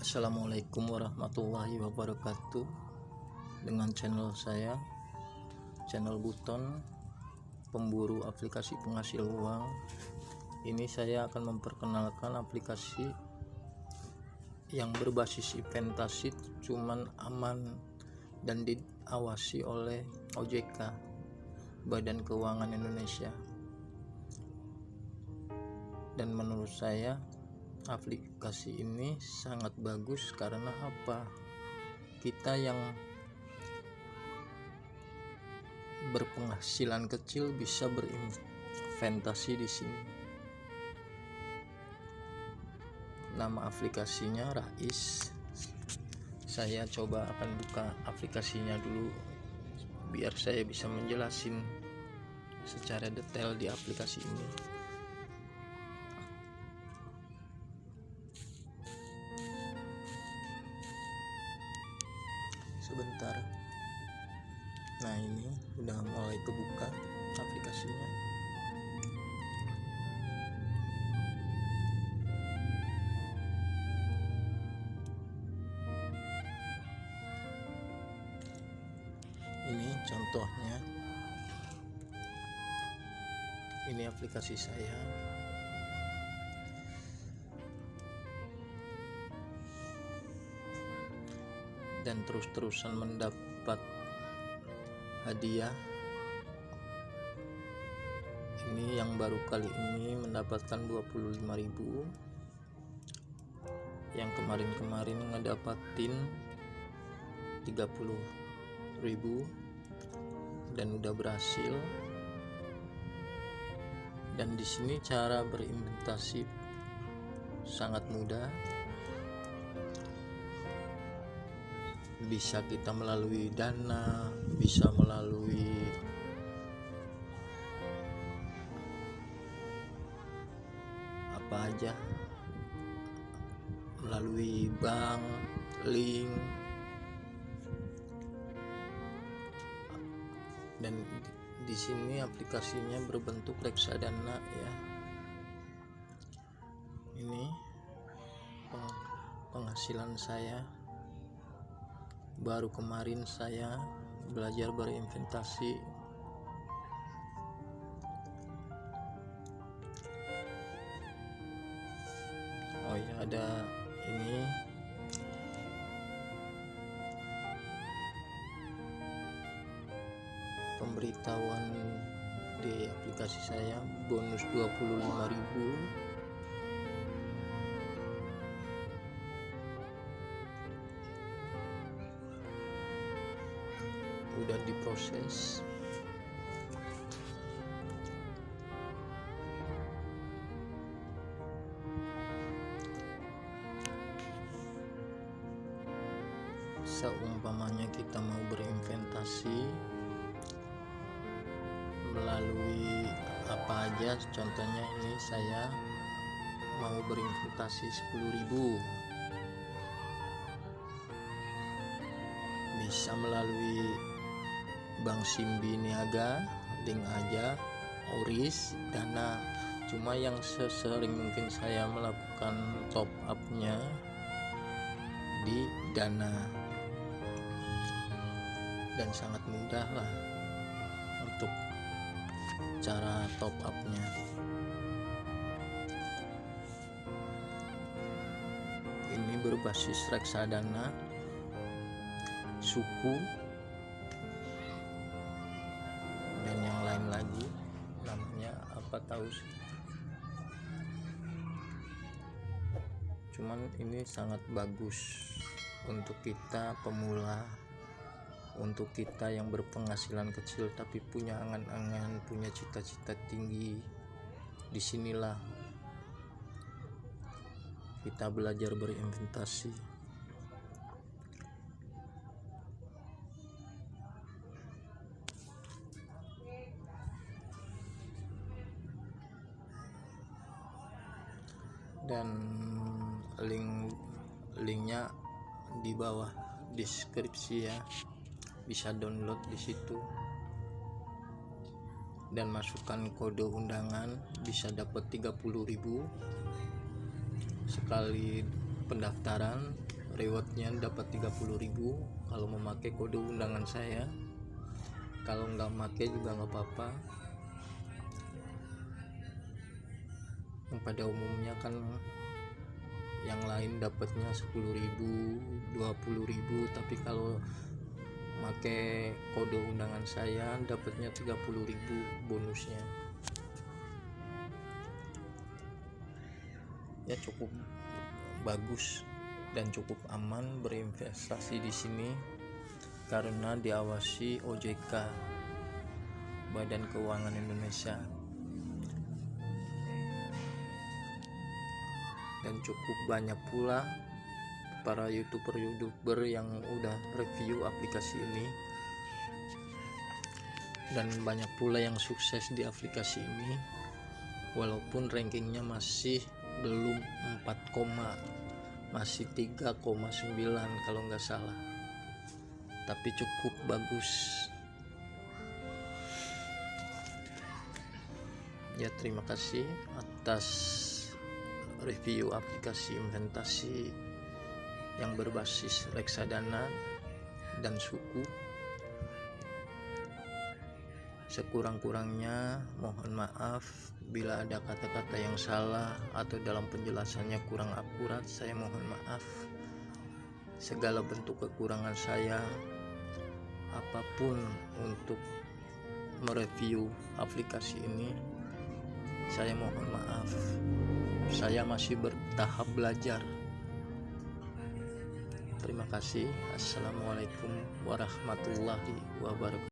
Assalamualaikum warahmatullahi wabarakatuh. Dengan channel saya channel Buton pemburu aplikasi penghasil uang ini saya akan memperkenalkan aplikasi yang berbasis inventasit cuman aman dan diawasi oleh OJK Badan Keuangan Indonesia. Dan menurut saya aplikasi ini sangat bagus karena apa? Kita yang berpenghasilan kecil bisa berinvestasi di sini. Nama aplikasinya Rais. Saya coba akan buka aplikasinya dulu biar saya bisa menjelasin secara detail di aplikasi ini nah ini udah mulai kebuka aplikasinya. Ini contohnya. Ini aplikasi saya. Dan terus-terusan mendapat hadiah. Ini yang baru kali ini mendapatkan 25.000 yang kemarin-kemarin ngedapatin 30.000 dan udah berhasil. Dan di sini cara berimplementasi sangat mudah bisa kita melalui dana bisa melalui apa aja. Melalui bank link dan di sini aplikasinya berbentuk reksadana ya. Ini penghasilan saya baru kemarin saya belajar berinvestasi oh ya ada ini. Pemberitahuan di aplikasi saya bonus 25.000 udah diproses. Seumpamanya kita mau berinvestasi melalui apa aja. Contohnya ini saya mau berinvestasi 10.000 bisa melalui Bank Simbi Niaga, Link aja, Oris, Dana. Cuma yang sesering mungkin saya melakukan top upnya di Dana dan sangat mudah lah untuk cara top upnya. Ini berbasis reksadana suku 4000 cuman ini sangat bagus untuk kita pemula untuk kita yang berpenghasilan kecil tapi punya angan-angan punya cita-cita tinggi. Di sinilah kita belajar berinvestasi dan link linknya di bawah deskripsi ya. Bisa download di situ. Dan masukkan kode undangan bisa dapat 30.000 sekali pendaftaran rewardnya dapat 30.000 kalau memakai kode undangan saya. Kalau nggak pakai juga nggak apa-apa yang pada umumnya kan yang lain dapatnya 10.000 20.000 tapi kalau pakai kode undangan saya dapatnya 30.000 bonusnya. Ya cukup bagus dan cukup aman berinvestasi di sini karena diawasi OJK Badan Keuangan Indonesia dan cukup banyak pula para youtuber-youtuber yang udah review aplikasi ini. Dan banyak pula yang sukses di aplikasi ini walaupun rankingnya masih belum 4, masih 3,9 kalau nggak salah. Tapi cukup bagus. Ya terima kasih atas review aplikasi inventasi yang berbasis reksadana dan suku. Sekurang-kurangnya mohon maaf bila ada kata-kata yang salah atau dalam penjelasannya kurang akurat saya mohon maaf. Segala bentuk kekurangan saya apa pun untuk mereview aplikasi ini saya mohon maaf saya masih bertahap belajar. Terima kasih. Assalamualaikum warahmatullahi wabarakatuh